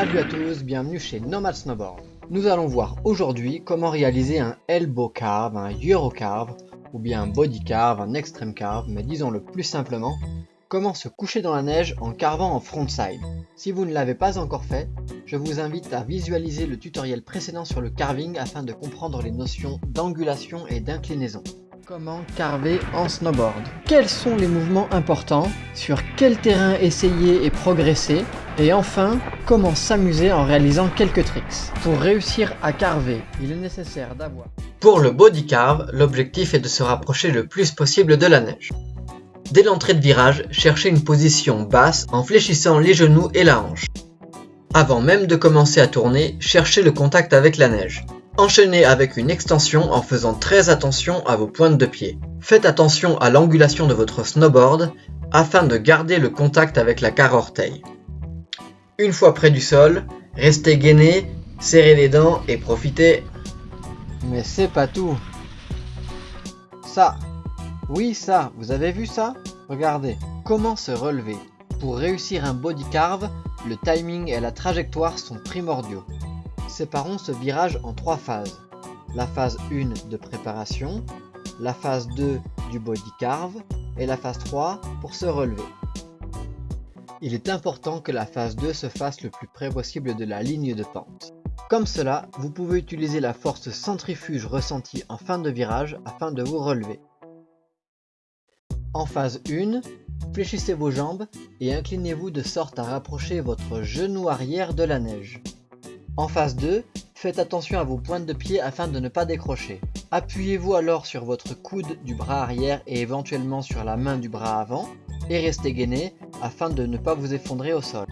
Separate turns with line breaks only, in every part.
Salut à tous, bienvenue chez Nomad Snowboard. Nous allons voir aujourd'hui comment réaliser un elbow carve, un euro carve, ou bien un body carve, un extreme carve, mais disons le plus simplement, comment se coucher dans la neige en carvant en frontside. Si vous ne l'avez pas encore fait, je vous invite à visualiser le tutoriel précédent sur le carving afin de comprendre les notions d'angulation et d'inclinaison. Comment carver en snowboard? Quels sont les mouvements importants? Sur quel terrain essayer et progresser? Et enfin, comment s'amuser en réalisant quelques tricks Pour réussir à carver, il est nécessaire d'avoir... Pour le body carve, l'objectif est de se rapprocher le plus possible de la neige. Dès l'entrée de virage, cherchez une position basse en fléchissant les genoux et la hanche. Avant même de commencer à tourner, cherchez le contact avec la neige. Enchaînez avec une extension en faisant très attention à vos pointes de pied. Faites attention à l'angulation de votre snowboard afin de garder le contact avec la carre orteil. Une fois près du sol, restez gainé, serrez les dents et profitez. Mais c'est pas tout. Ça. Oui ça, vous avez vu ça? Regardez. Comment se relever? Pour réussir un body carve, le timing et la trajectoire sont primordiaux séparons ce virage en trois phases. La phase 1 de préparation, la phase 2 du body carve et la phase 3 pour se relever. Il est important que la phase 2 se fasse le plus près possible de la ligne de pente. Comme cela, vous pouvez utiliser la force centrifuge ressentie en fin de virage afin de vous relever. En phase 1, fléchissez vos jambes et inclinez-vous de sorte à rapprocher votre genou arrière de la neige. En phase 2, faites attention à vos pointes de pied afin de ne pas décrocher. Appuyez-vous alors sur votre coude du bras arrière et éventuellement sur la main du bras avant et restez gainé afin de ne pas vous effondrer au sol.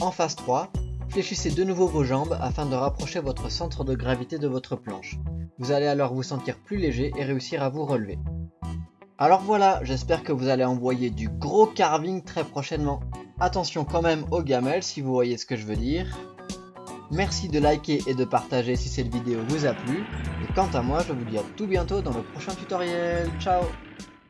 En phase 3, fléchissez de nouveau vos jambes afin de rapprocher votre centre de gravité de votre planche. Vous allez alors vous sentir plus léger et réussir à vous relever. Alors voilà, j'espère que vous allez envoyer du gros carving très prochainement. Attention quand même aux gamelles si vous voyez ce que je veux dire. Merci de liker et de partager si cette vidéo vous a plu. Et quant à moi, je vous dis à tout bientôt dans le prochain tutoriel. Ciao